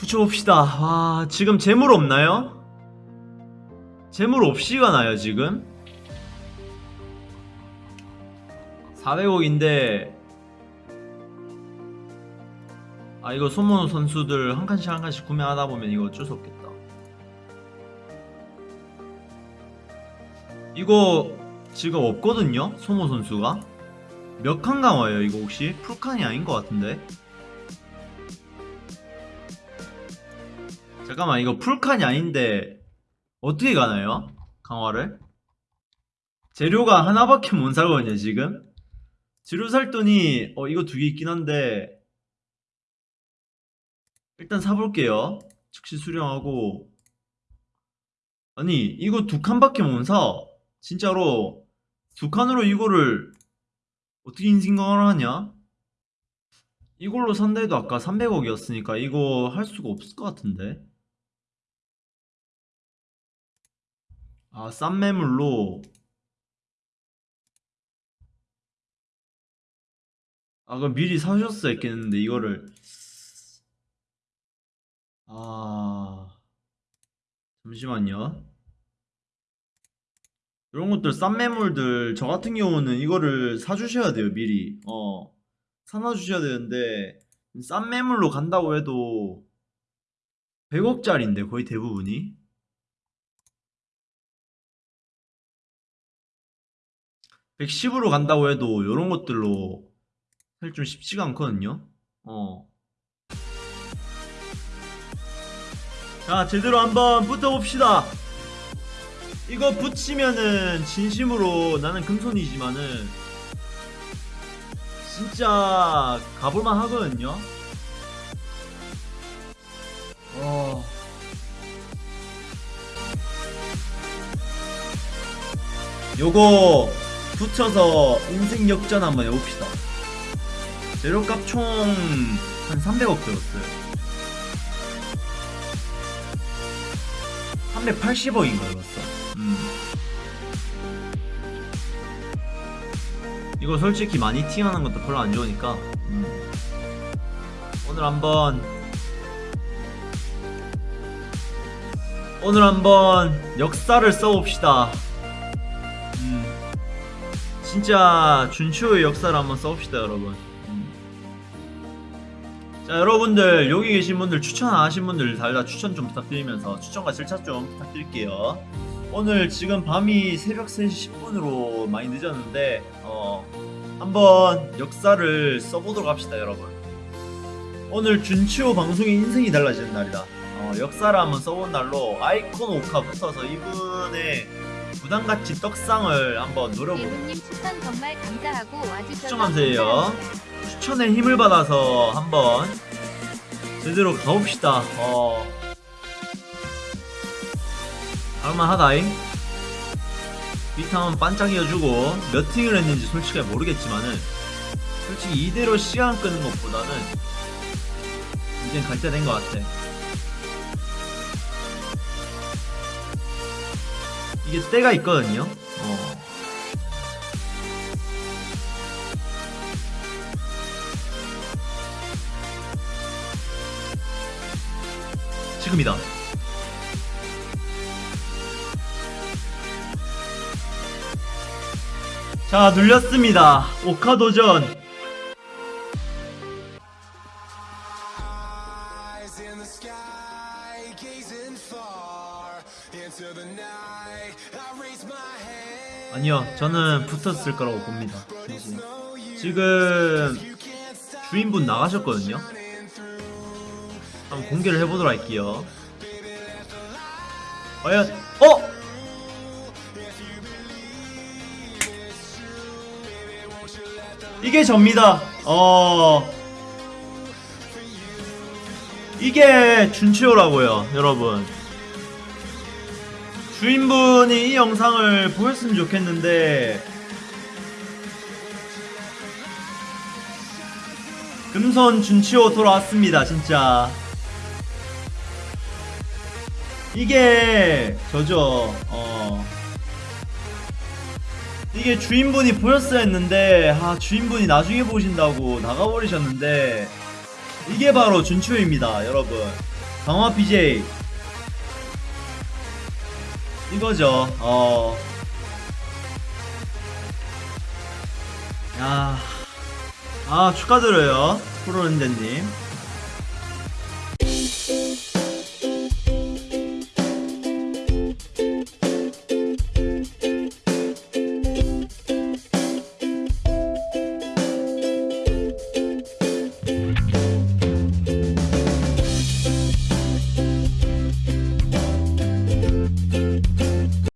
붙여봅시다 와 지금 재물 없나요? 재물 없이 가 나요 지금? 400억인데 아 이거 소모노 선수들 한 칸씩 한 칸씩 구매하다 보면 이거 어쩔 수 없겠다 이거 지금 없거든요 소모 선수가 몇 칸 강화예요 이거 혹시? 풀칸이 아닌 것 같은데 잠깐만 이거 풀칸이 아닌데 어떻게 가나요? 강화를? 재료가 하나밖에 못 사거든요 지금 재료 살 돈이 어 이거 두 개 있긴 한데 일단 사볼게요 즉시 수령하고 아니 이거 두 칸밖에 못 사 진짜로 두 칸으로 이거를 어떻게 인생강화를 하냐? 이걸로 산다 해도 아까 300억이었으니까 이거 할 수가 없을 것 같은데 아, 싼 매물로. 아, 그럼 미리 사셨어야 했겠는데 이거를. 아. 잠시만요. 이런 것들 싼 매물들 저 같은 경우는 이거를 사주셔야 돼요 미리. 어. 사놔주셔야 되는데 싼 매물로 간다고 해도 100억짜리인데 거의 대부분이 110으로 간다고 해도 이런 것들로 사실 좀 쉽지가 않거든요. 어. 자, 제대로 한번 붙어봅시다. 이거 붙이면은 진심으로 나는 금손이지만은 진짜 가볼만 하거든요. 어. 요거 붙여서 인생 역전 한번 해봅시다. 재료값 총 한 300억 들었어요. 380억인가 들었어. 음. 이거 솔직히 많이 티하는 것도 별로 안 좋으니까 음. 오늘 한번 오늘 한번 역사를 써봅시다. 음. 진짜 준치호의 역사를 한번 써봅시다 여러분 음. 자 여러분들 여기 계신 분들 추천 안 하신 분들 달다 추천 좀 부탁드리면서 추천과 절차 좀 부탁드릴게요 오늘 지금 밤이 새벽 3시 10분으로 많이 늦었는데 어 한번 역사를 써보도록 합시다 여러분 오늘 준치호 방송의 인생이 달라지는 날이다 어, 역사를 한번 써본 날로 아이콘 오카 붙어서 이분의 부담같이 떡상을 한번 노려보고 예우님 추천 정말 감사하고 와주셔서 추천 감사해요. 감사합니다. 추천의 힘을 받아서 한번 제대로 가봅시다. 어. 할만하다잉. 비타민 반짝이어주고 몇 팅을 했는지 솔직히 모르겠지만은 솔직히 이대로 시간 끄는 것보다는 이젠 갈 때 된 것 같아. 이게 때가 있거든요. 어. 지금이다. 자, 눌렸습니다. 오카 도전. eyes in the sky, gazing far 아니요, 저는 붙었을 거라고 봅니다. 지금 주인분 나가셨거든요. 한번 공개를 해보도록 할게요. 과연, 어? 이게 접니다. 어. 이게 준치호라고요, 여러분. 주인분이 이 영상을 보셨으면 좋겠는데. 금손 준치호 돌아왔습니다 진짜. 이게 저죠 어. 이게 주인분이 보였어야 했는데 아 주인분이 나중에 보신다고 나가버리셨는데 이게 바로 준치호입니다 여러분. 강화 BJ 이거죠. 어. 야. 아, 축하드려요. 프로렌데님.